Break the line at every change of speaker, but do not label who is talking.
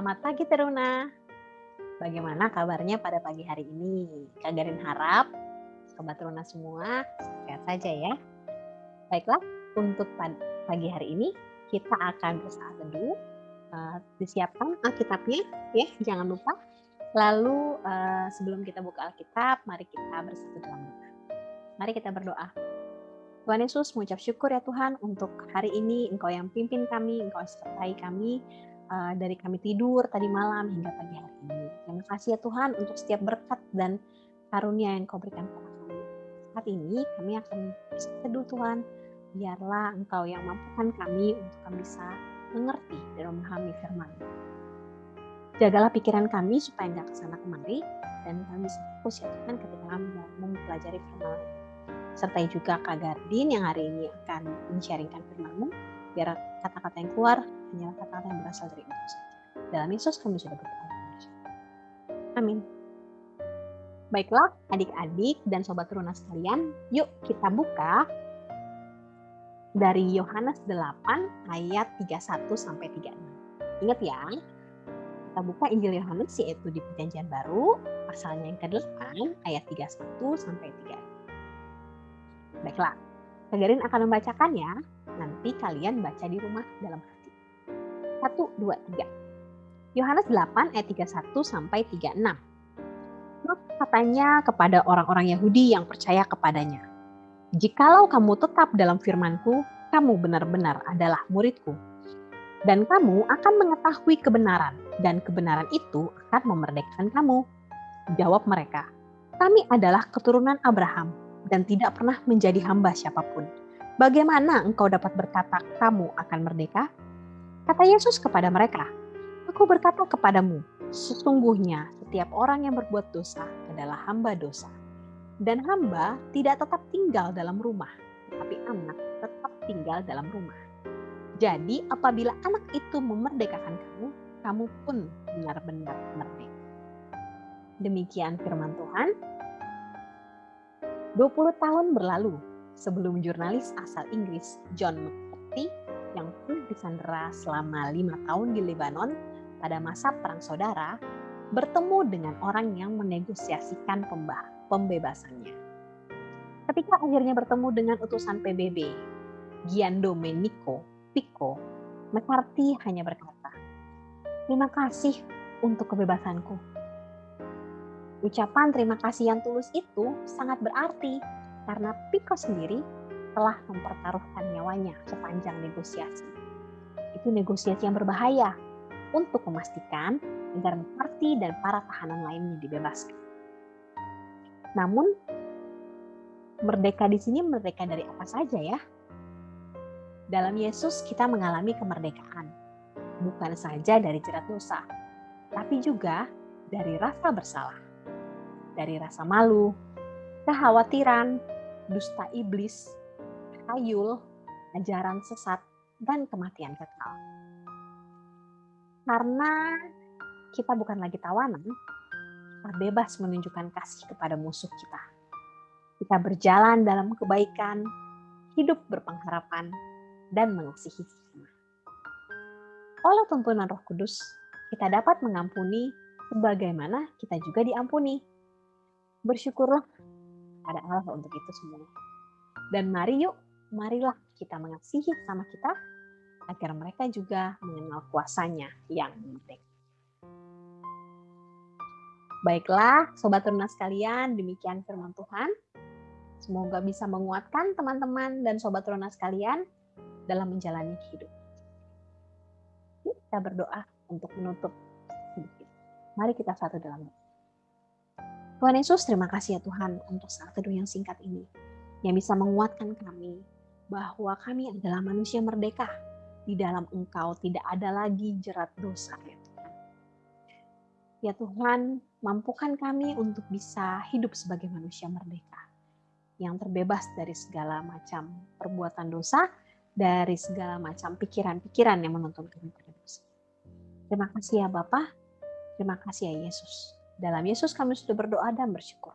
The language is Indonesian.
Selamat pagi Teruna. Bagaimana kabarnya pada pagi hari ini? Kak Garin harap Sobat Teruna semua sehat saja ya. Baiklah, untuk pagi hari ini kita akan bersaat teduh. Uh, disiapkan Alkitabnya ya, jangan lupa. Lalu uh, sebelum kita buka Alkitab, mari kita bersatu dalam doa. Mari kita berdoa. Tuhan Yesus mengucap syukur ya Tuhan untuk hari ini Engkau yang pimpin kami, Engkau sertai kami uh, dari kami tidur tadi malam hingga pagi hari ini. Terima kasih ya Tuhan untuk setiap berkat dan karunia yang Engkau berikan kepada kami. Saat ini kami akan berseduh Tuhan, biarlah Engkau yang mampukan kami untuk kami bisa mengerti dan memahami firman. Jagalah pikiran kami supaya nggak ke sana kemari dan kami bisa fokus ya Tuhan ketika kami mempelajari firman sertai juga Kak Gardin yang hari ini akan men-sharingkan firman-Mu, biar kata-kata yang keluar hanyalah kata-kata yang berasal dari Engkau saja. Dalam Yesus kami sudah berdoa. Amin. Baiklah, adik-adik dan sobat teruna sekalian, yuk kita buka dari Yohanes 8 ayat 31 sampai 36. Ingat ya, kita buka Injil Yohanes yaitu di Perjanjian Baru, pasalnya yang ke-8 ayat 31 sampai 36. Baiklah, Kagarin akan membacakannya, nanti kalian baca di rumah dalam hati. 1, 2, 3. Yohanes 8 ayat 31 sampai 36. Maka katanya kepada orang-orang Yahudi yang percaya kepadanya, Jikalau kamu tetap dalam firmanku, kamu benar-benar adalah muridku. Dan kamu akan mengetahui kebenaran, dan kebenaran itu akan memerdekakan kamu. Jawab mereka, kami adalah keturunan Abraham dan tidak pernah menjadi hamba siapa pun. Bagaimana engkau dapat berkata kamu akan merdeka? Kata Yesus kepada mereka, Aku berkata kepadamu, sesungguhnya setiap orang yang berbuat dosa adalah hamba dosa. Dan hamba tidak tetap tinggal dalam rumah, tetapi anak tetap tinggal dalam rumah. Jadi apabila anak itu memerdekakan kamu, kamu pun benar-benar merdeka. Demikian firman Tuhan. 20 tahun berlalu sebelum jurnalis asal Inggris John McCarthy yang pernah disandera selama lima tahun di Lebanon pada masa Perang Saudara bertemu dengan orang yang menegosiasikan pembebasannya. Ketika akhirnya bertemu dengan utusan PBB, Gian Domenico Pico, McCarthy hanya berkata, Terima kasih untuk kebebasanku Ucapan terima kasih yang tulus itu sangat berarti karena Pico sendiri telah mempertaruhkan nyawanya sepanjang negosiasi. Itu negosiasi yang berbahaya untuk memastikan agar McCarthy dan para tahanan lainnya dibebaskan. Namun, merdeka di sini merdeka dari apa saja ya? Dalam Yesus kita mengalami kemerdekaan, bukan saja dari jerat dosa, tapi juga dari rasa bersalah dari rasa malu, kekhawatiran, dusta iblis, hayul, ajaran sesat, dan kematian kekal. Karena kita bukan lagi tawanan, kita bebas menunjukkan kasih kepada musuh kita. Kita berjalan dalam kebaikan, hidup berpengharapan, dan mengasihi sesama. Oleh tuntunan Roh Kudus, kita dapat mengampuni sebagaimana kita juga diampuni bersyukurlah pada Allah untuk itu semua. Dan mari yuk, marilah kita mengasihi sama kita agar mereka juga mengenal kuasanya yang penting. Baiklah, Sobat Teruna sekalian, demikian firman Tuhan. Semoga bisa menguatkan teman-teman dan Sobat Teruna sekalian dalam menjalani hidup. Kita berdoa untuk menutup. Mari kita satu dalam doa. Tuhan Yesus, terima kasih ya Tuhan untuk saat teduh yang singkat ini. Yang bisa menguatkan kami bahwa kami adalah manusia merdeka. Di dalam Engkau tidak ada lagi jerat dosa ya Tuhan. Ya Tuhan, mampukan kami untuk bisa hidup sebagai manusia merdeka. Yang terbebas dari segala macam perbuatan dosa, dari segala macam pikiran-pikiran yang menuntun kami pada dosa. Terima kasih ya Bapak. Terima kasih ya Yesus. Dalam Yesus kami sudah berdoa dan bersyukur.